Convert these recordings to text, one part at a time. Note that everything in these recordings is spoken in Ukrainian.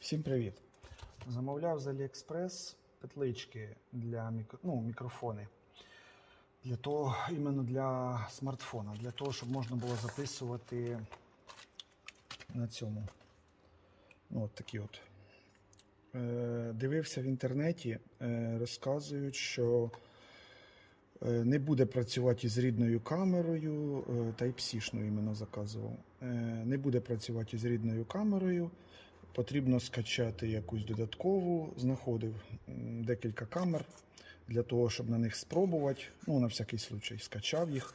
Всім привіт! Замовляв з AliExpress петлички для мікро... ну, мікрофони. Для того, іменно для смартфона, для того, щоб можна було записувати на цьому. Ну, от такі от. Е, дивився в інтернеті, е, розказують, що е, не буде працювати із рідною камерою, е, Type-C-шну іменно заказував. Е, не буде працювати із рідною камерою. Потрібно скачати якусь додаткову. Знаходив декілька камер для того, щоб на них спробувати. Ну, на всякий случай, скачав їх.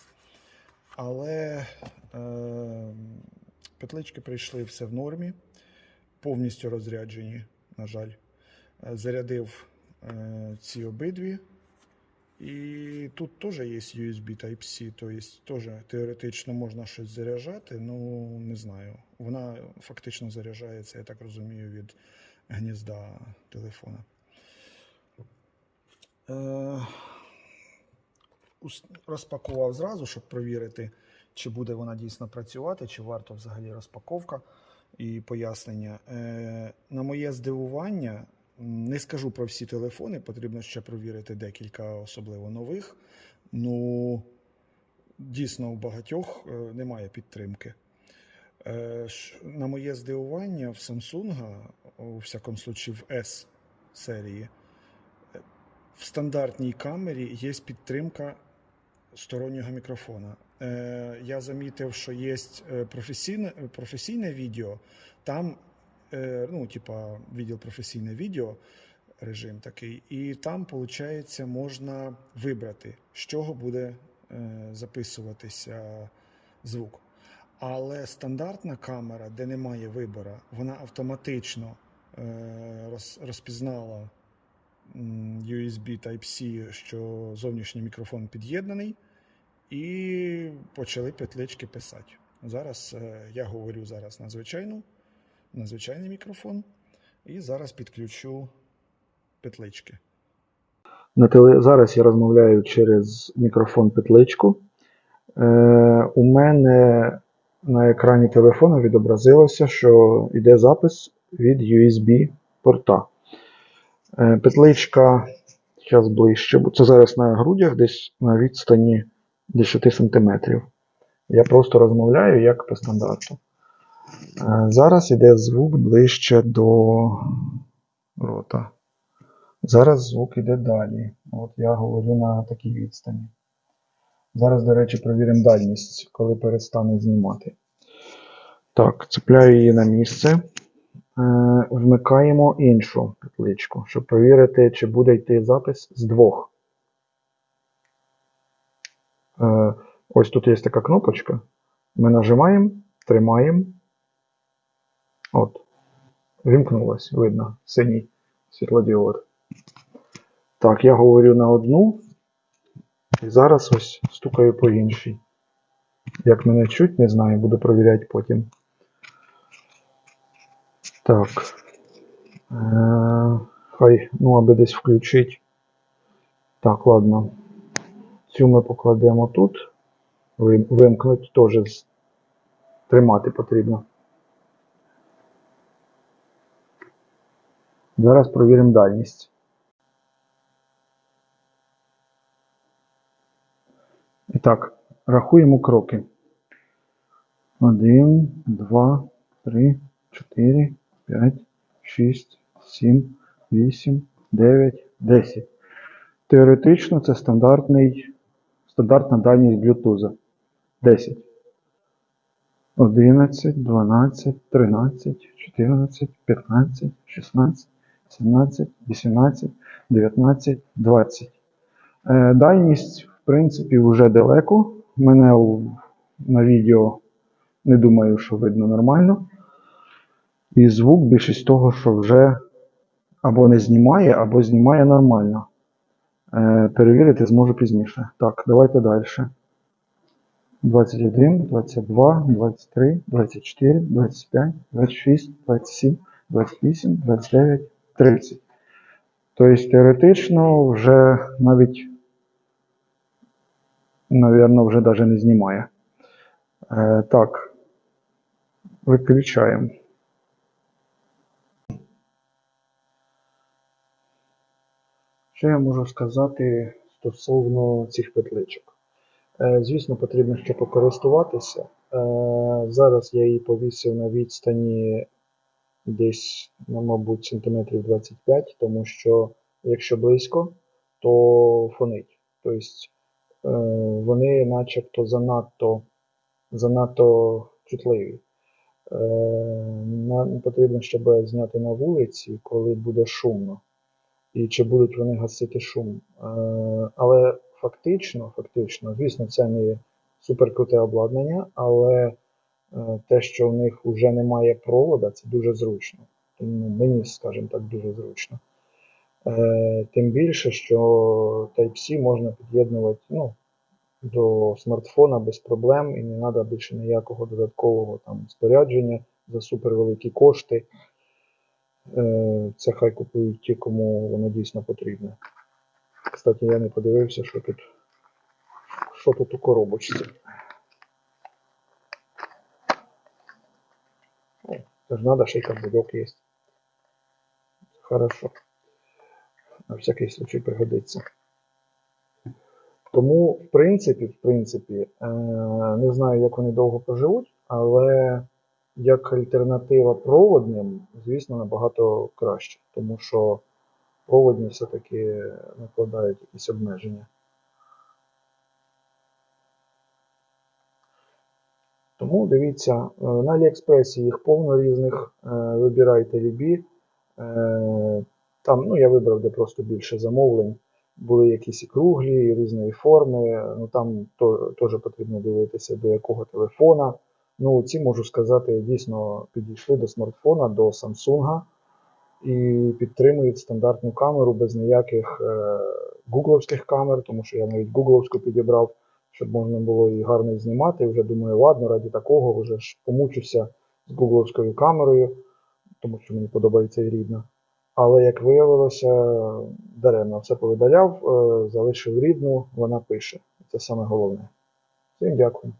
Але е, петлички прийшли все в нормі, повністю розряджені, на жаль. Е, Зарядив е, ці обидві. І тут теж є USB Type-C, тобто теж теоретично можна щось заряджати, ну не знаю. Вона фактично заряджається, я так розумію, від гнізда телефона. Е, розпакував зразу, щоб перевірити, чи буде вона дійсно працювати, чи варто взагалі розпаковка і пояснення. Е, на моє здивування, не скажу про всі телефони, потрібно ще провірити декілька, особливо нових. Ну, дійсно, у багатьох е, немає підтримки. Е, На моє здивування, в Samsung, у всякому случаї в S серії, е, в стандартній камері є підтримка стороннього мікрофона. Я замітив, що є професійне, професійне відео, там, ну, типа, відділ професійне відео, режим такий, і там, виходить, можна вибрати, з чого буде е, записуватися звук. Але стандартна камера, де немає вибору, вона автоматично е, розпізнала USB Type-C, що зовнішній мікрофон під'єднаний, і почали петлички писати. Зараз е, я говорю зараз на звичайну, на звичайний мікрофон, і зараз підключу петлички. На теле... Зараз я розмовляю через мікрофон петличку. Е, у мене на екрані телефону відобразилося, що йде запис від USB порта. Е, петличка зараз ближче, бо це зараз на грудях, десь на відстані 10 см. Я просто розмовляю як по стандарту. Е, зараз йде звук ближче до рота. Зараз звук іде далі. От я говорю на такій відстані. Зараз, до речі, перевіримо дальність, коли перестане знімати. Так, цепляю її на місце. Е, вмикаємо іншу петличку, щоб перевірити, чи буде йти запис з двох. Е, ось тут є така кнопочка. Ми нажимаємо, тримаємо. От. Вімкнулось, видно, синій світлодіод. Так, я говорю на одну. І зараз ось стукаю по іншій. Як мене чуть, не знаю, буду провіряти потім. Так. Е, хай, ну, аби десь включити. Так, ладно. Цю ми покладемо тут. Вим- Вимкнуть теж тримати потрібно. Зараз провіримо дальність. І так, рахуємо кроки. 1, 2, 3, 4, 5, 6, 7, 8, 9, 10. Теоретично це стандартний, стандартна дальність Bluetooth. 10. 11, 12, 13, 14, 15, 16, 17, 18, 19, 20. Е, Дальність, в принципі, вже далеко. Мене на відео не думаю, що видно нормально. І звук більшість того, що вже або не знімає, або знімає нормально. Е, Перевірити зможу пізніше. Так, давайте далі. 21, 22, 23, 24, 25, 26, 27, 28, 29, 30. Тобто, теоретично вже навіть, навірно, вже навіть не знімає. Е, Так, виключаємо. Що я можу сказати стосовно цих петличок? Е, звісно, потрібно ще покористуватися. Е, зараз я її повісив на відстані десь, ну, мабуть, сантиметрів 25, тому що якщо близько, то фонить. Тобто е, вони начебто занадто, занадто чутливі. Е, Нам потрібно, щоб зняти на вулиці, коли буде шумно. І чи будуть вони гасити шум. Е, Але фактично, фактично, звісно, це не суперкруте обладнання, але те, що в них вже немає провода, це дуже зручно. Тому мені, скажімо так, дуже зручно. Е, Тим більше, що Type-C можна під'єднувати ну, до смартфона без проблем і не треба більше ніякого додаткового там, спорядження за супервеликі кошти. Е, Це хай купують ті, кому воно дійсно потрібне. Кстати, я не подивився, що тут, що тут у коробочці. Ж надо, ще й кабельок є. Хорошо. На всякий случай пригодиться. Тому, в принципі, в принципі, е, не знаю, як вони довго проживуть, але як альтернатива проводним, звісно, набагато краще, тому що проводні все-таки накладають якісь обмеження. Тому дивіться, е, на Аліекспресі їх повно різних, е, вибирайте любі. Е, Там, ну, я вибрав, де просто більше замовлень. Були якісь і круглі, і різної форми. Ну там теж потрібно дивитися, до якого телефона. Ну, ці можу сказати, дійсно підійшли до смартфона, до Samsung і підтримують стандартну камеру без ніяких е, гугловських камер, тому що я навіть гугловську підібрав, щоб можна було і гарно знімати. Вже думаю, ладно, раді такого вже ж помучуся з гугловською камерою, тому що мені подобається і рідна. Але як виявилося, даремно все повидаляв, е, залишив рідну, вона пише. Це саме головне. Всім дякую.